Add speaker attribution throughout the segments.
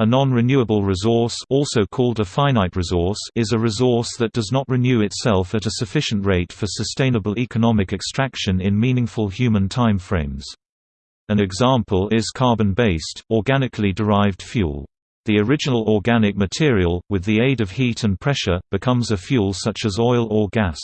Speaker 1: A non-renewable resource also called a finite resource is a resource that does not renew itself at a sufficient rate for sustainable economic extraction in meaningful human timeframes. An example is carbon-based, organically derived fuel. The original organic material, with the aid of heat and pressure, becomes a fuel such as oil or gas.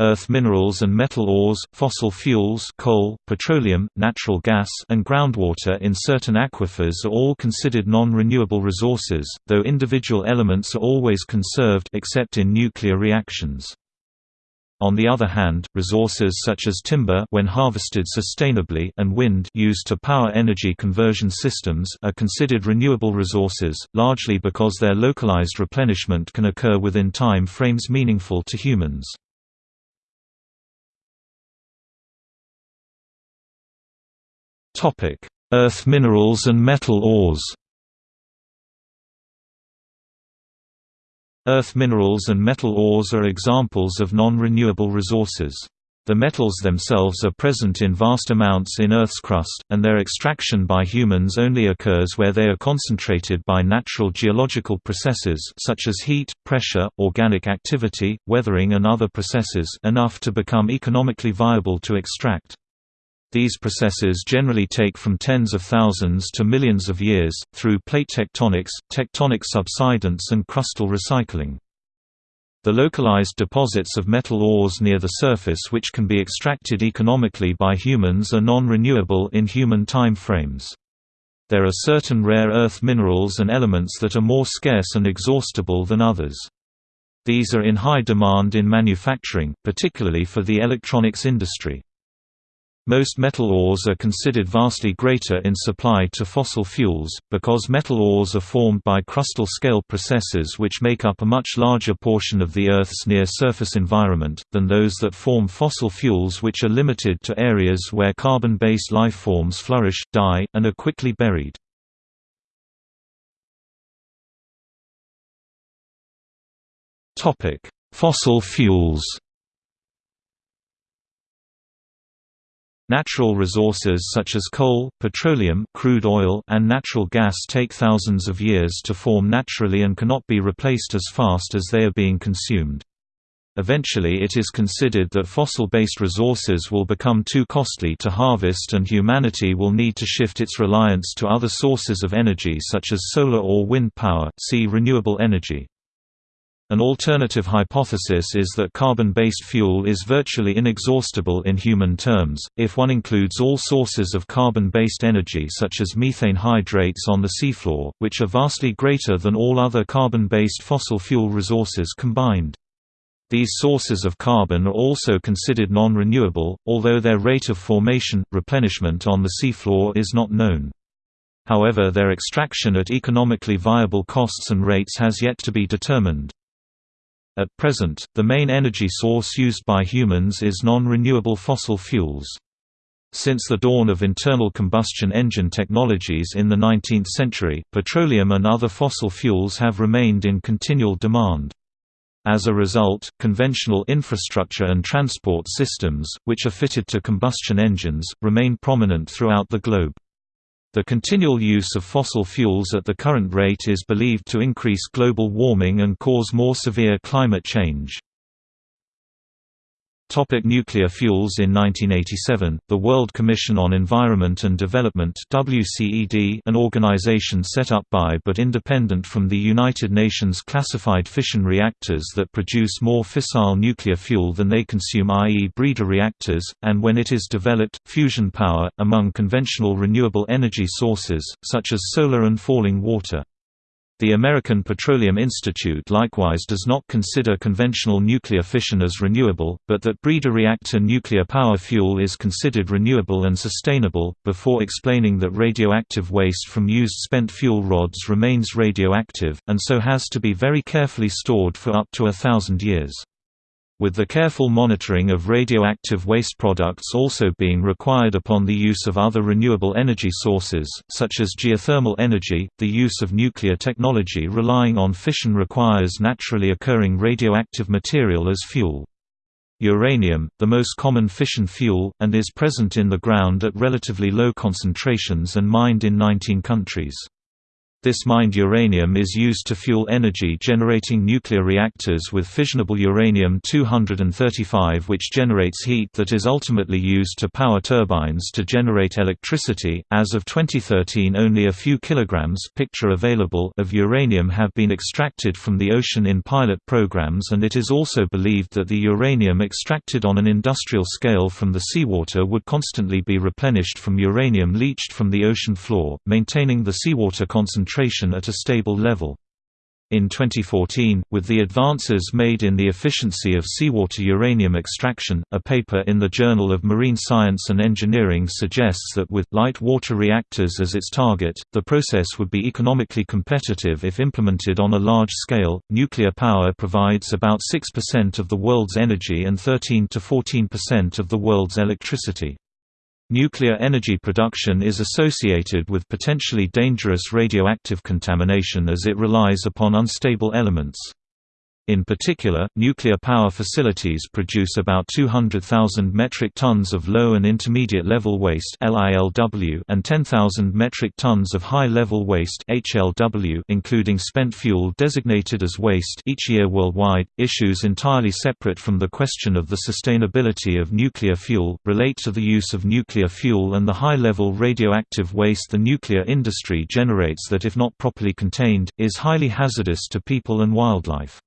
Speaker 1: Earth minerals and metal ores, fossil fuels coal, petroleum, natural gas and groundwater in certain aquifers are all considered non-renewable resources, though individual elements are always conserved except in nuclear reactions. On the other hand, resources such as timber when harvested sustainably and wind used to power energy conversion systems are considered renewable resources, largely because their localized replenishment can occur within time frames meaningful to humans. Earth minerals and metal ores. Earth minerals and metal ores are examples of non-renewable resources. The metals themselves are present in vast amounts in Earth's crust, and their extraction by humans only occurs where they are concentrated by natural geological processes such as heat, pressure, organic activity, weathering and other processes enough to become economically viable to extract. These processes generally take from tens of thousands to millions of years, through plate tectonics, tectonic subsidence and crustal recycling. The localized deposits of metal ores near the surface which can be extracted economically by humans are non-renewable in human time frames. There are certain rare earth minerals and elements that are more scarce and exhaustible than others. These are in high demand in manufacturing, particularly for the electronics industry. Most metal ores are considered vastly greater in supply to fossil fuels, because metal ores are formed by crustal scale processes which make up a much larger portion of the Earth's near-surface environment, than those that form fossil fuels which are limited to areas where carbon-based lifeforms flourish, die, and are quickly buried. Fossil fuels Natural resources such as coal, petroleum crude oil, and natural gas take thousands of years to form naturally and cannot be replaced as fast as they are being consumed. Eventually it is considered that fossil-based resources will become too costly to harvest and humanity will need to shift its reliance to other sources of energy such as solar or wind power see renewable energy. An alternative hypothesis is that carbon-based fuel is virtually inexhaustible in human terms, if one includes all sources of carbon-based energy such as methane hydrates on the seafloor, which are vastly greater than all other carbon-based fossil fuel resources combined. These sources of carbon are also considered non-renewable, although their rate of formation, replenishment on the seafloor is not known. However their extraction at economically viable costs and rates has yet to be determined. At present, the main energy source used by humans is non-renewable fossil fuels. Since the dawn of internal combustion engine technologies in the 19th century, petroleum and other fossil fuels have remained in continual demand. As a result, conventional infrastructure and transport systems, which are fitted to combustion engines, remain prominent throughout the globe. The continual use of fossil fuels at the current rate is believed to increase global warming and cause more severe climate change. Topic nuclear fuels In 1987, the World Commission on Environment and Development WCED, an organization set up by but independent from the United Nations classified fission reactors that produce more fissile nuclear fuel than they consume i.e. breeder reactors, and when it is developed, fusion power, among conventional renewable energy sources, such as solar and falling water. The American Petroleum Institute likewise does not consider conventional nuclear fission as renewable, but that breeder reactor nuclear power fuel is considered renewable and sustainable, before explaining that radioactive waste from used spent fuel rods remains radioactive, and so has to be very carefully stored for up to a thousand years with the careful monitoring of radioactive waste products also being required upon the use of other renewable energy sources, such as geothermal energy, the use of nuclear technology relying on fission requires naturally occurring radioactive material as fuel. Uranium, the most common fission fuel, and is present in the ground at relatively low concentrations and mined in 19 countries. This mined uranium is used to fuel energy-generating nuclear reactors with fissionable uranium-235 which generates heat that is ultimately used to power turbines to generate electricity. As of 2013 only a few kilograms picture available of uranium have been extracted from the ocean in pilot programs and it is also believed that the uranium extracted on an industrial scale from the seawater would constantly be replenished from uranium leached from the ocean floor, maintaining the seawater concentration concentration at a stable level. In 2014, with the advances made in the efficiency of seawater uranium extraction, a paper in the Journal of Marine Science and Engineering suggests that with light water reactors as its target, the process would be economically competitive if implemented on a large scale. Nuclear power provides about 6% of the world's energy and 13 to 14% of the world's electricity. Nuclear energy production is associated with potentially dangerous radioactive contamination as it relies upon unstable elements. In particular, nuclear power facilities produce about 200,000 metric tons of low and intermediate level waste and 10,000 metric tons of high-level waste including spent fuel designated as waste each year worldwide. Issues entirely separate from the question of the sustainability of nuclear fuel relate to the use of nuclear fuel and the high-level radioactive waste the nuclear industry generates that if not properly contained, is highly hazardous to people and wildlife.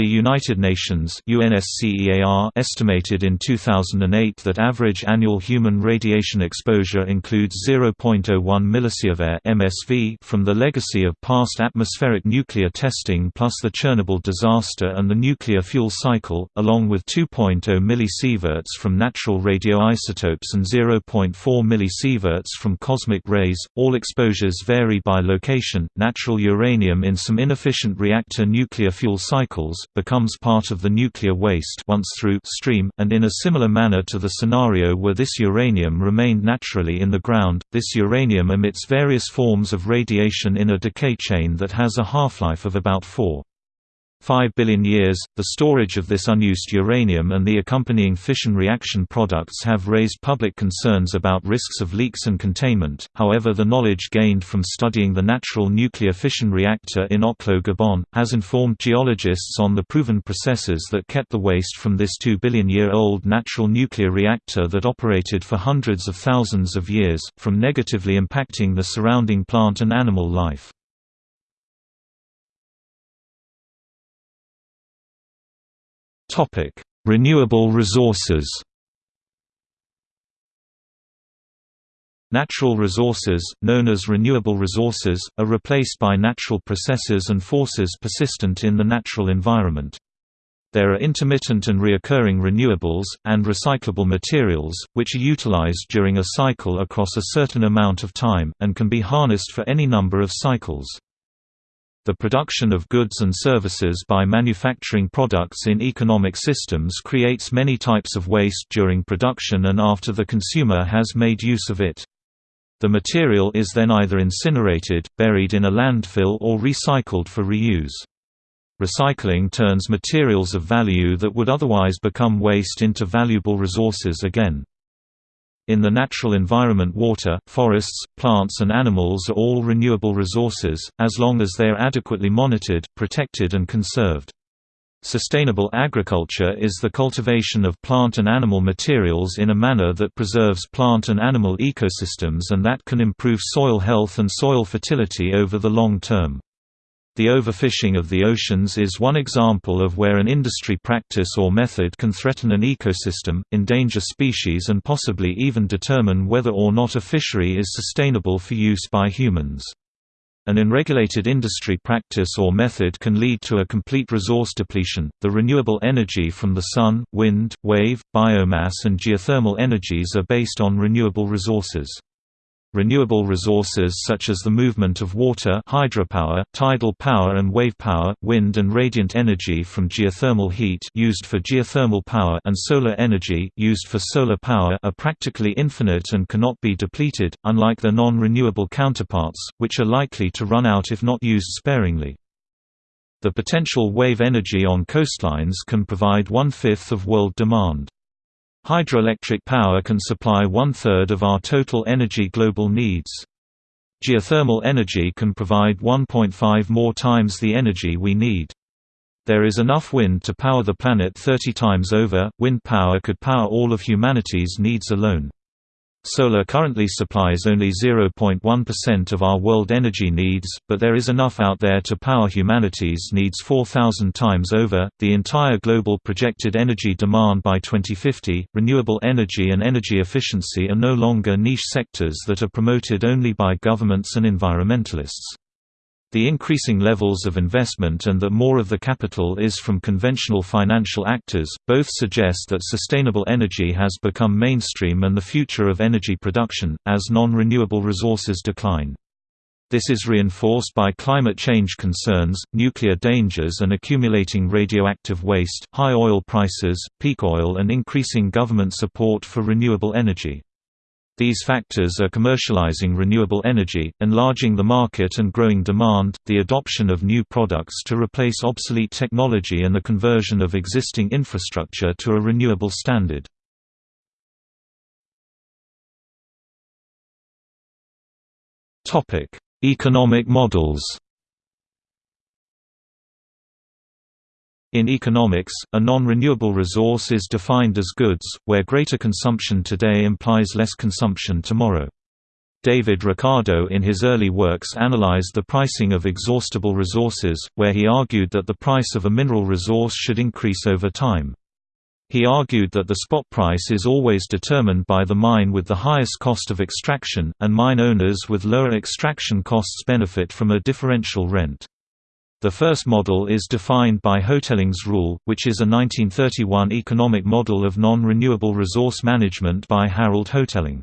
Speaker 1: The United Nations UNSCEAR estimated in 2008 that average annual human radiation exposure includes 0.01 millisievert (MSV) from the legacy of past atmospheric nuclear testing plus the Chernobyl disaster and the nuclear fuel cycle, along with 2.0 millisieverts from natural radioisotopes and 0.4 millisieverts from cosmic rays. All exposures vary by location. Natural uranium in some inefficient reactor nuclear fuel cycles becomes part of the nuclear waste once through stream, and in a similar manner to the scenario where this uranium remained naturally in the ground, this uranium emits various forms of radiation in a decay chain that has a half-life of about 4. 5 billion years. The storage of this unused uranium and the accompanying fission reaction products have raised public concerns about risks of leaks and containment. However, the knowledge gained from studying the natural nuclear fission reactor in Oklo, Gabon, has informed geologists on the proven processes that kept the waste from this 2 billion year old natural nuclear reactor that operated for hundreds of thousands of years, from negatively impacting the surrounding plant and animal life. Topic: Renewable resources. Natural resources, known as renewable resources, are replaced by natural processes and forces persistent in the natural environment. There are intermittent and reoccurring renewables, and recyclable materials, which are utilized during a cycle across a certain amount of time, and can be harnessed for any number of cycles. The production of goods and services by manufacturing products in economic systems creates many types of waste during production and after the consumer has made use of it. The material is then either incinerated, buried in a landfill or recycled for reuse. Recycling turns materials of value that would otherwise become waste into valuable resources again. In the natural environment water, forests, plants and animals are all renewable resources, as long as they are adequately monitored, protected and conserved. Sustainable agriculture is the cultivation of plant and animal materials in a manner that preserves plant and animal ecosystems and that can improve soil health and soil fertility over the long term. The overfishing of the oceans is one example of where an industry practice or method can threaten an ecosystem, endanger species and possibly even determine whether or not a fishery is sustainable for use by humans. An unregulated industry practice or method can lead to a complete resource depletion. The renewable energy from the sun, wind, wave, biomass, and geothermal energies are based on renewable resources. Renewable resources such as the movement of water hydropower, tidal power and wave power, wind and radiant energy from geothermal heat used for geothermal power and solar energy used for solar power are practically infinite and cannot be depleted, unlike their non-renewable counterparts, which are likely to run out if not used sparingly. The potential wave energy on coastlines can provide one-fifth of world demand. Hydroelectric power can supply one-third of our total energy global needs. Geothermal energy can provide 1.5 more times the energy we need. There is enough wind to power the planet 30 times over, wind power could power all of humanity's needs alone. Solar currently supplies only 0.1% of our world energy needs, but there is enough out there to power humanity's needs 4,000 times over. The entire global projected energy demand by 2050, renewable energy and energy efficiency are no longer niche sectors that are promoted only by governments and environmentalists. The increasing levels of investment and that more of the capital is from conventional financial actors, both suggest that sustainable energy has become mainstream and the future of energy production, as non-renewable resources decline. This is reinforced by climate change concerns, nuclear dangers and accumulating radioactive waste, high oil prices, peak oil and increasing government support for renewable energy. These factors are commercializing renewable energy, enlarging the market and growing demand, the adoption of new products to replace obsolete technology and the conversion of existing infrastructure to a renewable standard. Economic models In economics, a non-renewable resource is defined as goods, where greater consumption today implies less consumption tomorrow. David Ricardo in his early works analyzed the pricing of exhaustible resources, where he argued that the price of a mineral resource should increase over time. He argued that the spot price is always determined by the mine with the highest cost of extraction, and mine owners with lower extraction costs benefit from a differential rent. The first model is defined by Hotelling's rule, which is a 1931 economic model of non-renewable resource management by Harold Hotelling.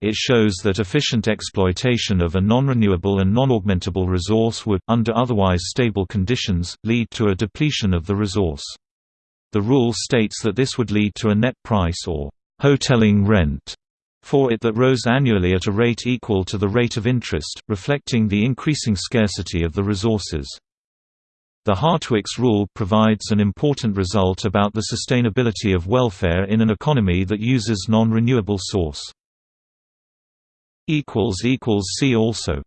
Speaker 1: It shows that efficient exploitation of a non-renewable and non-augmentable resource would, under otherwise stable conditions, lead to a depletion of the resource. The rule states that this would lead to a net price or Hotelling rent for it that rose annually at a rate equal to the rate of interest, reflecting the increasing scarcity of the resources. The Hartwick's rule provides an important result about the sustainability of welfare in an economy that uses non-renewable source. See also